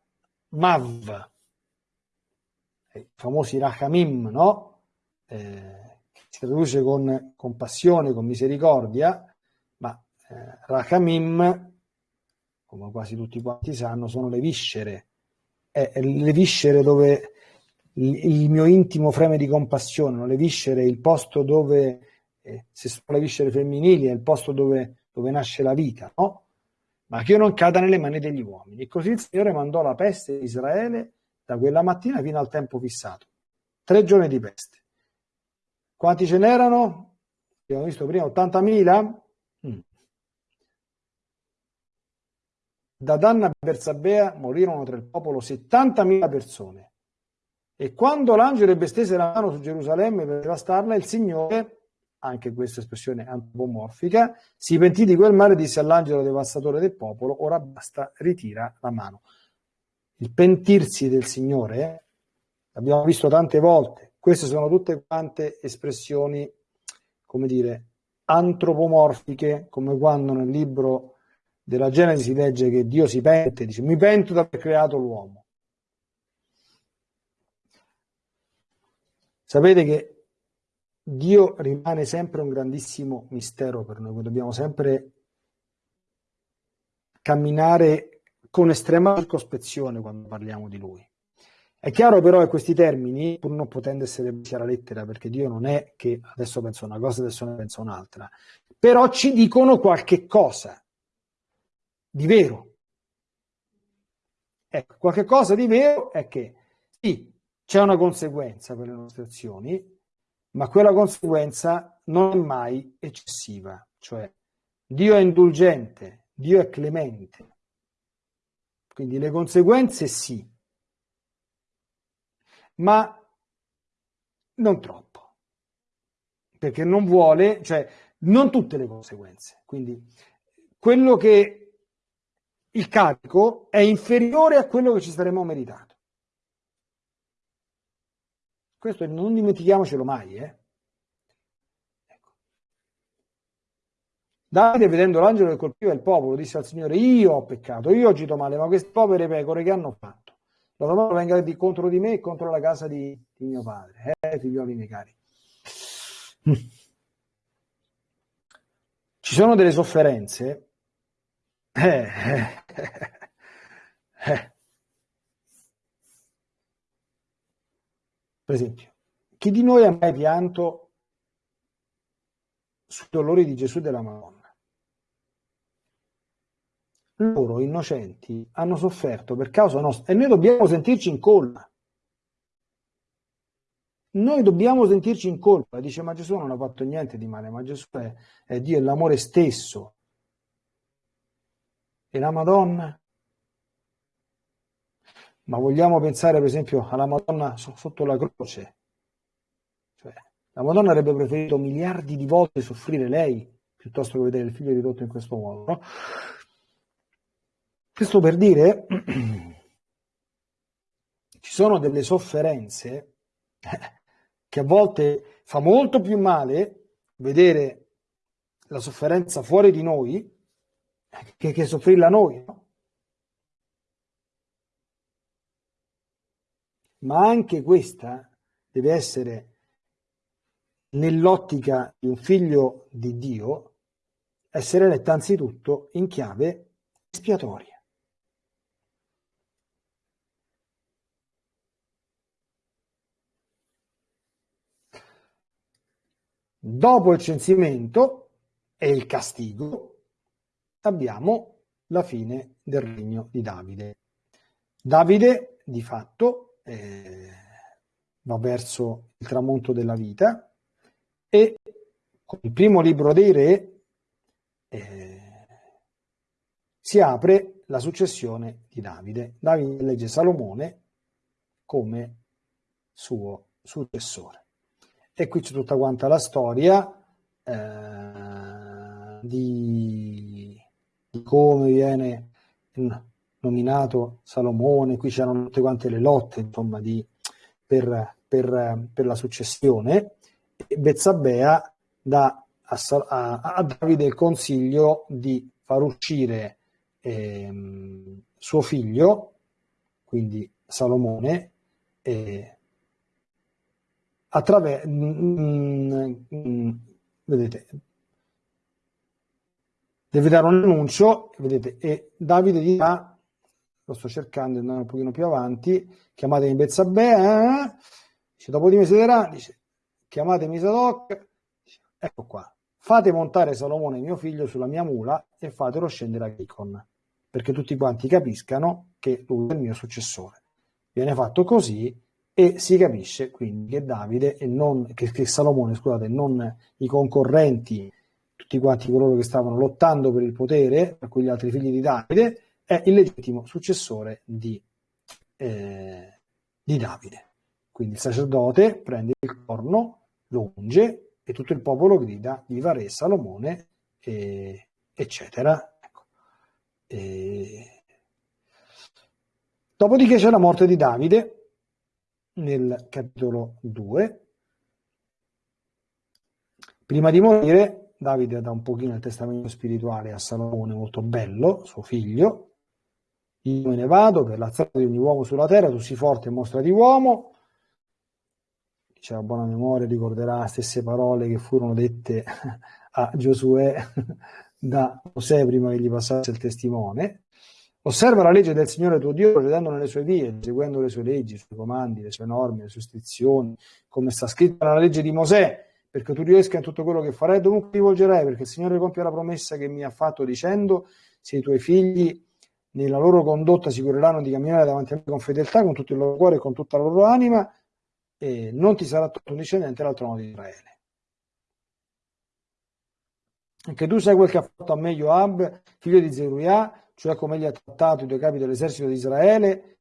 i famosi Rachamim, no? eh, si traduce con compassione, con misericordia, ma eh, Rachamim, come quasi tutti quanti sanno, sono le viscere. È le viscere dove il, il mio intimo freme di compassione, le viscere, il posto dove, eh, se sono le viscere femminili, è il posto dove, dove nasce la vita, no? ma che non cada nelle mani degli uomini. E così il Signore mandò la peste in Israele da quella mattina fino al tempo fissato. Tre giorni di peste. Quanti ce n'erano? Abbiamo visto prima 80.000? Mm. Da Danna a Bersabea morirono tra il popolo 70.000 persone. E quando l'angelo ebbe stese la mano su Gerusalemme per devastarla, il Signore, anche questa espressione antropomorfica, si pentì di quel male disse all'angelo devastatore del popolo, ora basta, ritira la mano. Il pentirsi del Signore, l'abbiamo visto tante volte, queste sono tutte quante espressioni, come dire, antropomorfiche, come quando nel libro della Genesi si legge che Dio si pente, dice mi pento di aver creato l'uomo. Sapete che Dio rimane sempre un grandissimo mistero per noi, dobbiamo sempre camminare con estrema circospezione quando parliamo di Lui. È chiaro però che questi termini, pur non potendo essere presi alla lettera, perché Dio non è che adesso pensa una cosa, adesso ne pensa un'altra, però ci dicono qualche cosa di vero. Ecco, qualche cosa di vero è che sì, c'è una conseguenza per le nostre azioni, ma quella conseguenza non è mai eccessiva, cioè Dio è indulgente, Dio è clemente. Quindi le conseguenze sì, ma non troppo, perché non vuole, cioè non tutte le conseguenze. Quindi quello che il carico è inferiore a quello che ci saremmo meritato. Questo non dimentichiamocelo mai. Eh? Ecco. Davide, vedendo l'angelo che colpiva il popolo, disse al Signore, io ho peccato, io ho agito male, ma queste povere pecore che hanno fatto? La domanda venga di, contro di me e contro la casa di, di mio padre, eh, figlioli miei cari. Ci sono delle sofferenze. Eh, eh, eh. Per esempio, chi di noi ha mai pianto sui dolori di Gesù e della Madonna? Loro, innocenti, hanno sofferto per causa nostra e noi dobbiamo sentirci in colpa. Noi dobbiamo sentirci in colpa. Dice, ma Gesù non ha fatto niente di male, ma Gesù è, è Dio, è l'amore stesso. E la Madonna? Ma vogliamo pensare per esempio alla Madonna sotto la croce. Cioè, la Madonna avrebbe preferito miliardi di volte soffrire lei piuttosto che vedere il figlio ridotto in questo modo. No? Questo per dire, ci sono delle sofferenze che a volte fa molto più male vedere la sofferenza fuori di noi che, che soffrirla noi. No? Ma anche questa deve essere nell'ottica di un figlio di Dio, essere letta anzitutto in chiave espiatoria. Dopo il censimento e il castigo abbiamo la fine del regno di Davide. Davide di fatto eh, va verso il tramonto della vita e con il primo libro dei re eh, si apre la successione di Davide. Davide legge Salomone come suo successore. E qui c'è tutta quanta la storia eh, di, di, come viene nominato Salomone, qui c'erano tutte quante le lotte insomma, di, per, per, per, la successione, e Bezzabea dà a, a, a, Davide il consiglio di far uscire eh, suo figlio, quindi Salomone, eh, attraverso, mm, mm, vedete, deve dare un annuncio, vedete, e Davide dirà lo sto cercando, andando un pochino più avanti, chiamatemi Bezzabè, eh? dice, dopo di me siederà, dice, chiamatemi Sadoc, dice, ecco qua, fate montare Salomone mio figlio sulla mia mula e fatelo scendere a Gicon, perché tutti quanti capiscano che lui è il mio successore. Viene fatto così e si capisce quindi che Davide e non, che, che Salomone, scusate, non i concorrenti, tutti quanti coloro che stavano lottando per il potere, per quegli altri figli di Davide, è il legittimo successore di, eh, di Davide. Quindi il sacerdote prende il corno, lo unge e tutto il popolo grida viva re Salomone, e, eccetera. Ecco. E... Dopodiché c'è la morte di Davide nel capitolo 2. Prima di morire, Davide dà un pochino il testamento spirituale a Salomone, molto bello, suo figlio. Io me ne vado per la strada di ogni uomo sulla terra, tu sii forte e mostra di uomo, c'è a buona memoria ricorderà le stesse parole che furono dette a Giosuè da Mosè prima che gli passasse il testimone. Osserva la legge del Signore tuo Dio, procedendo nelle sue vie, seguendo le sue leggi, i suoi comandi, le sue norme, le sue istruzioni, come sta scritto nella legge di Mosè, perché tu riesca in tutto quello che farai, dovunque ti volgerai, perché il Signore compie la promessa che mi ha fatto dicendo, se i tuoi figli nella loro condotta si cureranno di camminare davanti a me con fedeltà, con tutto il loro cuore e con tutta la loro anima, e non ti sarà tolto un discendente dal trono di Israele. Anche tu sai quel che ha fatto a me Joab, figlio di Zeruiah, cioè come egli ha trattato i due capi dell'esercito di Israele,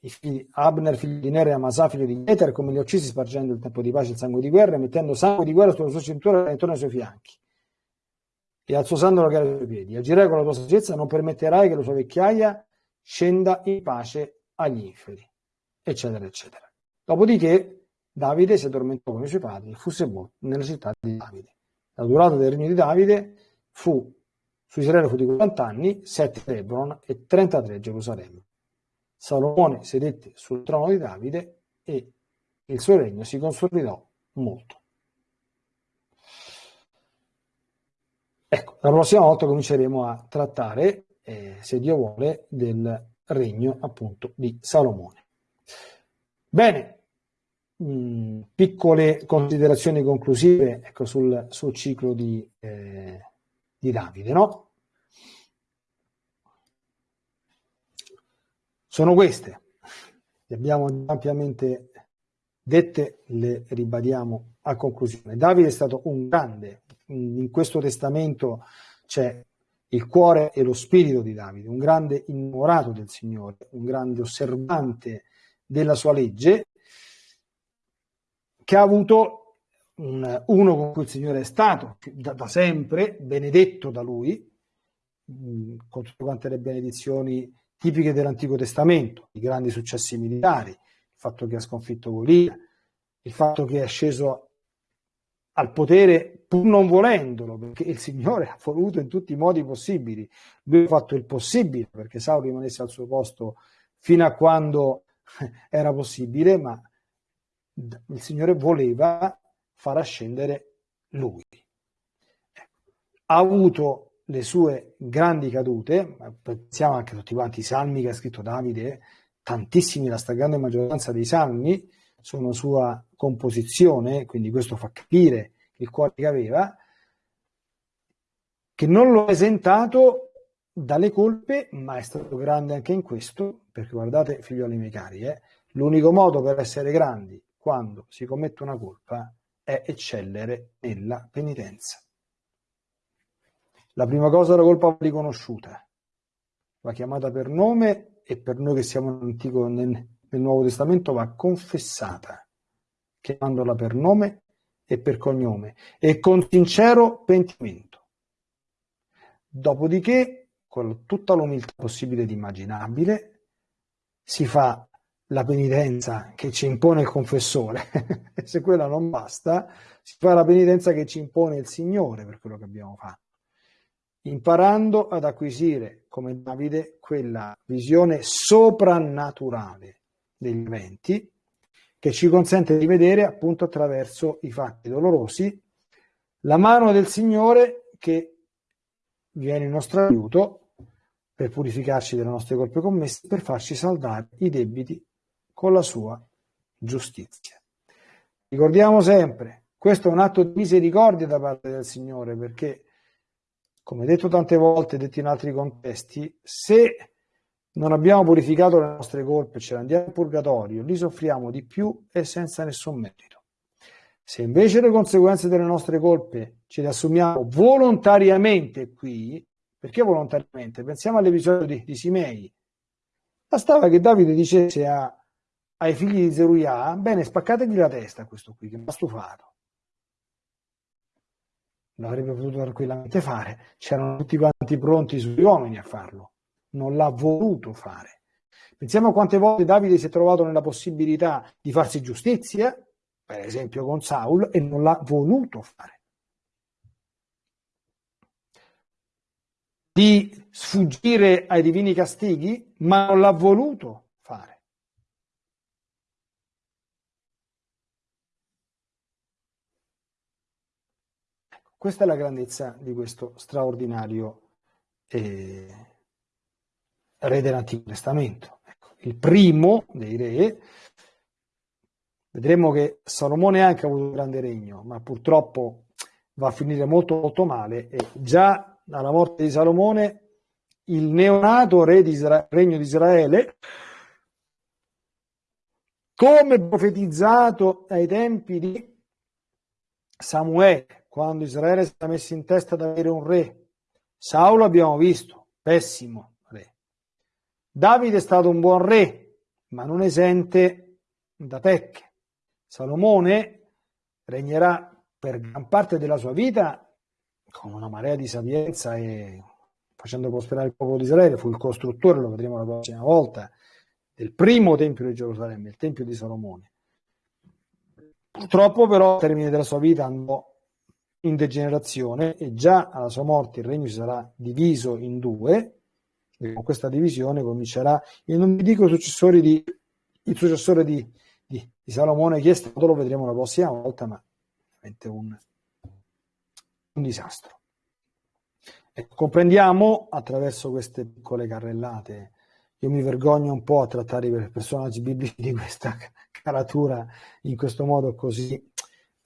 i figli, Abner, figlio di Nere, e Amasa, figlio di Eter, come li ha uccisi spargendo il tempo di pace e il sangue di guerra, mettendo sangue di guerra sulla sua cintura e intorno ai suoi fianchi, e al suo sandalo che era ai suoi piedi. Agirai con la tua saggezza, non permetterai che la sua vecchiaia scenda in pace agli inferi, eccetera, eccetera. Dopodiché Davide si addormentò con i suoi padri e fu sepolto nella città di Davide. La durata del regno di Davide fu su Israele fu di 40 anni, 7 a Hebron e 33 a Gerusalemme. Salomone sedette sul trono di Davide e il suo regno si consolidò molto. Ecco, la prossima volta cominceremo a trattare, eh, se Dio vuole, del regno appunto di Salomone. Bene, mh, piccole considerazioni conclusive ecco, sul, sul ciclo di, eh, di Davide. No? Sono queste, le abbiamo ampiamente dette, le ribadiamo a conclusione. Davide è stato un grande, in questo testamento c'è il cuore e lo spirito di Davide, un grande innamorato del Signore, un grande osservante della sua legge che ha avuto un, uno con cui il Signore è stato da, da sempre, benedetto da lui, mh, con tutte quante le benedizioni tipiche dell'Antico Testamento, i grandi successi militari, il fatto che ha sconfitto Golia, il fatto che è sceso al potere pur non volendolo, perché il Signore ha voluto in tutti i modi possibili. Lui ha fatto il possibile perché Saulo rimanesse al suo posto fino a quando era possibile, ma il Signore voleva far ascendere lui. Ecco. Ha avuto le sue grandi cadute, pensiamo anche a tutti quanti i salmi che ha scritto Davide, tantissimi, la stragrande maggioranza dei salmi sono sua composizione, quindi questo fa capire il cuore che aveva, che non lo ha esentato dalle colpe, ma è stato grande anche in questo, perché guardate, figlioli miei cari, eh, l'unico modo per essere grandi quando si commette una colpa è eccellere nella penitenza. La prima cosa la colpa riconosciuta, va chiamata per nome e per noi che siamo nell'Antico, nel, nel Nuovo Testamento va confessata, chiamandola per nome e per cognome e con sincero pentimento. Dopodiché, con tutta l'umiltà possibile ed immaginabile, si fa la penitenza che ci impone il confessore, se quella non basta, si fa la penitenza che ci impone il Signore per quello che abbiamo fatto, imparando ad acquisire, come Davide, quella visione soprannaturale degli eventi che ci consente di vedere appunto attraverso i fatti dolorosi la mano del Signore che viene in nostro aiuto per purificarci delle nostre colpe commesse, per farci saldare i debiti con la sua giustizia. Ricordiamo sempre, questo è un atto di misericordia da parte del Signore perché, come detto tante volte, detto in altri contesti, se non abbiamo purificato le nostre colpe, ce ne andiamo in purgatorio, li soffriamo di più e senza nessun merito. Se invece le conseguenze delle nostre colpe ce le assumiamo volontariamente qui, perché volontariamente? Pensiamo all'episodio di, di Simei. Bastava che Davide dicesse a ai figli di Zeruia, bene, spaccategli la testa a questo qui, che mi ha stufato. L'avrebbe potuto tranquillamente fare, c'erano tutti quanti pronti sugli uomini a farlo, non l'ha voluto fare. Pensiamo a quante volte Davide si è trovato nella possibilità di farsi giustizia, per esempio con Saul, e non l'ha voluto fare. Di sfuggire ai divini castighi, ma non l'ha voluto fare. Ecco, questa è la grandezza di questo straordinario eh, re dell'Antico Testamento. Ecco, il primo dei re Vedremo che Salomone anche ha avuto un grande regno, ma purtroppo va a finire molto molto male e già alla morte di Salomone il neonato re di Isra- regno di Israele, come profetizzato ai tempi di Samuele, quando Israele era messo in testa ad avere un re. Saulo abbiamo visto, pessimo re. Davide è stato un buon re, ma non esente da pecche. Salomone regnerà per gran parte della sua vita con una marea di sapienza e facendo prosperare il popolo di Israele, fu il costruttore, lo vedremo la prossima volta, del primo tempio di Gerusalemme, il tempio di Salomone. Purtroppo però al termine della sua vita andò in degenerazione e già alla sua morte il regno sarà diviso in due e con questa divisione comincerà, io non vi dico successori di, il successore di, di, di Salomone chi è stato lo vedremo la prossima volta, ma veramente un, un disastro. Ecco, comprendiamo attraverso queste piccole carrellate, io mi vergogno un po' a trattare i personaggi biblici di questa caratura in questo modo così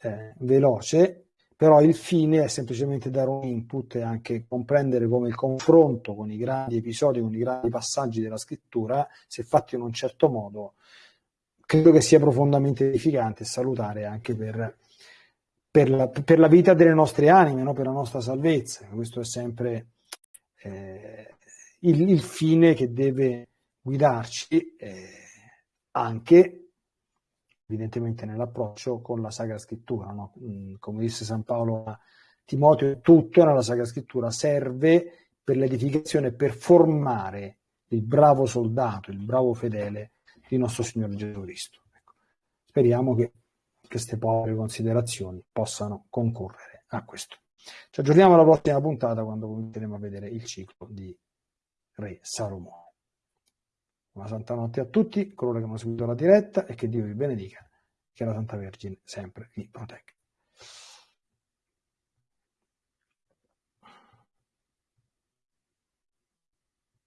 eh, veloce, però il fine è semplicemente dare un input e anche comprendere come il confronto con i grandi episodi, con i grandi passaggi della scrittura, se fatti in un certo modo, credo che sia profondamente edificante e salutare anche per, per, la, per la, vita delle nostre anime, no? per la nostra salvezza. Questo è sempre eh, il, il, fine che deve guidarci eh, anche evidentemente nell'approccio con la Sacra Scrittura. No? Mm, come disse San Paolo a Timoteo, tutto nella Sacra Scrittura serve per l'edificazione, per formare il bravo soldato, il bravo fedele di nostro Signore Gesù Cristo. Ecco. Speriamo che queste povere considerazioni possano concorrere a questo. Ci aggiorniamo alla prossima puntata quando cominceremo a vedere il ciclo di Re Salomone. Una santa notte a tutti coloro che hanno seguito la diretta e che Dio vi benedica, che la Santa Vergine sempre vi protegga.